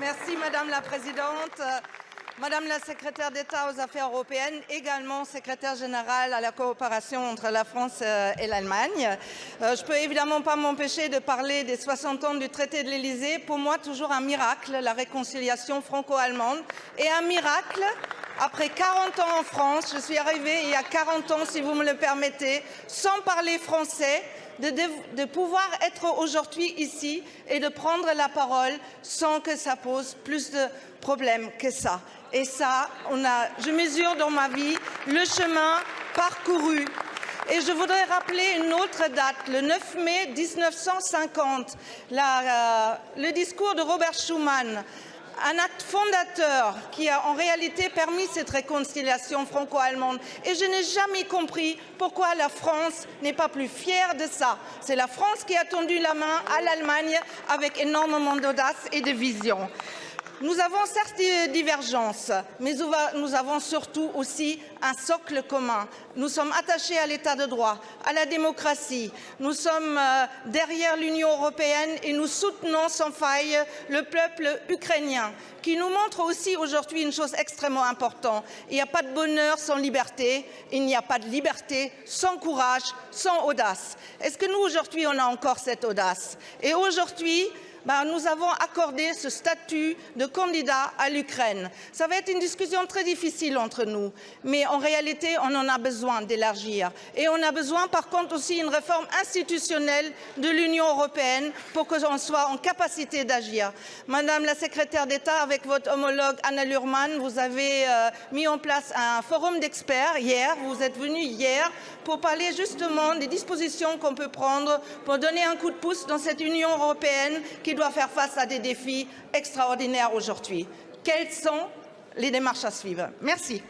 Merci Madame la Présidente. Madame la secrétaire d'État aux Affaires européennes, également secrétaire générale à la coopération entre la France euh, et l'Allemagne. Euh, je peux évidemment pas m'empêcher de parler des 60 ans du traité de l'Élysée. Pour moi, toujours un miracle, la réconciliation franco-allemande. Et un miracle, après 40 ans en France, je suis arrivée il y a 40 ans, si vous me le permettez, sans parler français, de, pouvoir être aujourd'hui ici et de prendre la parole sans que ça pose plus de problèmes que ça. Et ça, on a, je mesure dans ma vie le chemin parcouru. Et je voudrais rappeler une autre date, le 9 mai 1950, la, euh, le discours de Robert Schuman, un acte fondateur qui a en réalité permis cette réconciliation franco-allemande. Et je n'ai jamais compris pourquoi la France n'est pas plus fière de ça. C'est la France qui a tendu la main à l'Allemagne avec énormément d'audace et de vision. Nous avons certes des divergences, mais nous avons surtout aussi un socle commun. Nous sommes attachés à l'état de droit, à la démocratie. Nous sommes euh, derrière l'Union européenne et nous soutenons sans faille le peuple ukrainien, qui nous montre aussi aujourd'hui une chose extrêmement importante. Il n'y a pas de bonheur sans liberté, il n'y a pas de liberté sans courage, sans audace. Est-ce que nous, aujourd'hui, on a encore cette audace? Et aujourd'hui, ben, nous avons accordé ce statut de candidat à l'Ukraine. Ça va être une discussion très difficile entre nous, mais en réalité, on en a besoin d'élargir. Et on a besoin, par contre, aussi d'une réforme institutionnelle de l'Union européenne pour que l'on soit en capacité d'agir. Madame la secrétaire d'État, avec votre homologue Anna Lurman, vous avez euh, mis en place un forum d'experts hier. Vous êtes venu hier pour parler justement des dispositions qu'on peut prendre pour donner un coup de pouce dans cette Union européenne qui doit faire face à des défis extraordinaires aujourd'hui. Quelles sont les démarches à suivre? Merci.